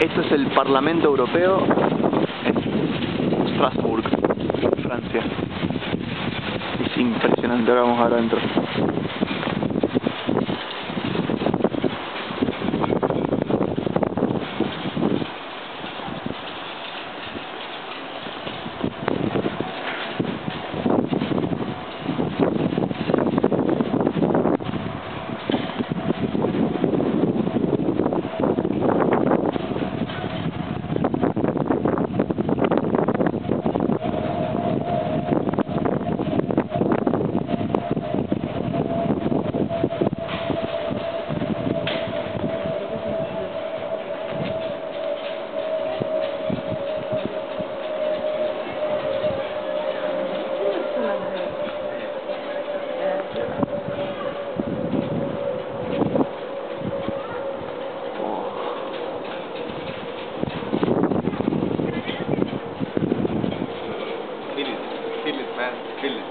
Esto es el Parlamento Europeo en Strasbourg, Francia. Es impresionante, ahora vamos adentro. Chile.